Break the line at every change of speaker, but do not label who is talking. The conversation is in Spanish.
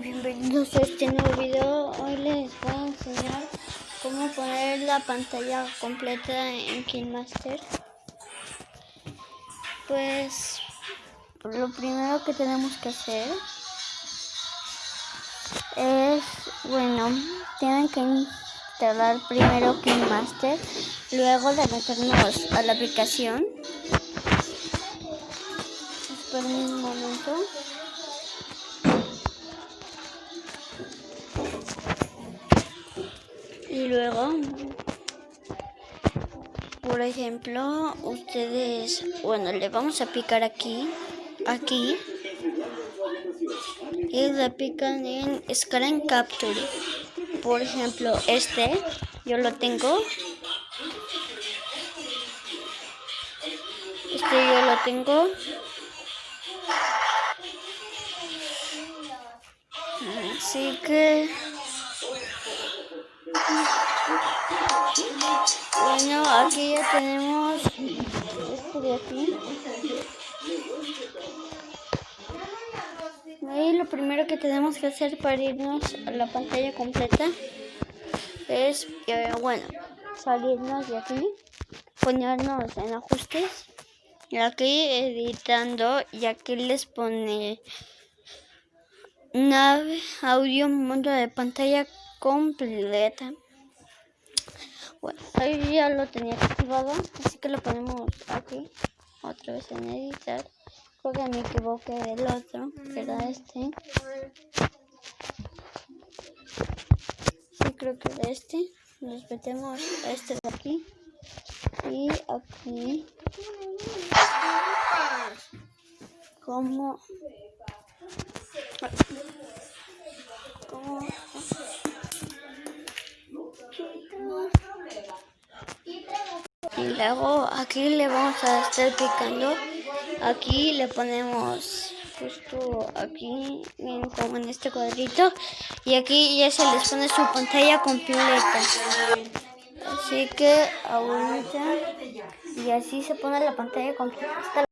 Bienvenidos a este nuevo video. Hoy les voy a enseñar cómo poner la pantalla completa en KineMaster. Pues lo primero que tenemos que hacer es, bueno, tienen que instalar primero KineMaster, luego de meternos a la aplicación. Esperen un momento. Y luego, por ejemplo, ustedes, bueno, le vamos a picar aquí, aquí, y le pican en Screen Capture. Por ejemplo, este, yo lo tengo. Este yo lo tengo. Así que... Bueno, aquí ya tenemos esto de aquí. Y lo primero que tenemos que hacer para irnos a la pantalla completa es, eh, bueno, salirnos de aquí, ponernos en ajustes, y aquí editando, y aquí les pone nave, audio, mundo de pantalla completa. Bueno, ahí ya lo tenía activado, así que lo ponemos aquí, otra vez en editar. Creo que me equivoqué del otro, que era este. Sí, creo que era este. Nos metemos este de aquí. Y aquí. Como... Como... luego aquí le vamos a estar picando. Aquí le ponemos justo aquí, como en este cuadrito. Y aquí ya se les pone su pantalla completa. Así que ahorita, y así se pone la pantalla completa.